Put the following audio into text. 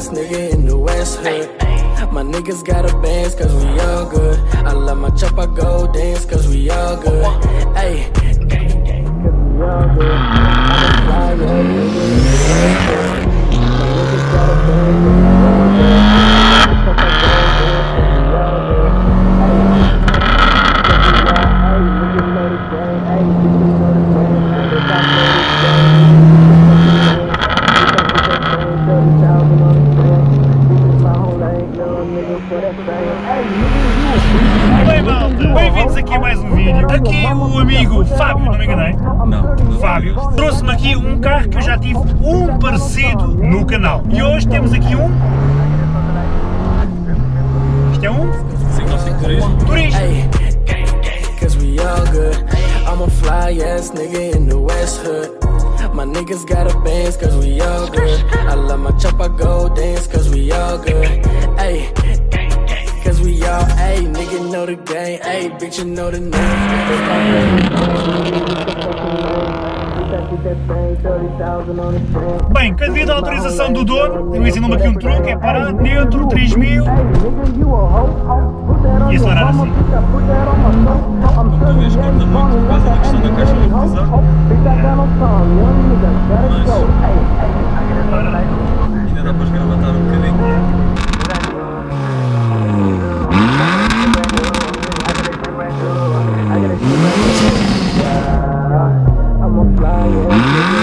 ass nigga in the West Hood. My niggas got a bands cause we all good. I love my chop, I go dance cause we all good. Bem malta, bem-vindos aqui a mais um vídeo. Aqui o amigo Fábio, não me enganei? Não. Fábio, trouxe-me aqui um carro que eu já tive um parecido no canal. E hoje temos aqui um... Isto é um 595 turismo. turismo. I'm a fly ass nigga in the West Hood. My niggas got a bands cause we all good. I love my chop, I go dance cause we all good. Ayy, bitch, you know the name. Bem, que devido à autorização do dono, ele ensinou-me aqui um truque, é parar dentro, 3000 e acelerar assim. Como tu vês, corta muito por causa da questão da caixa amortizar. Mas I'm a fly ass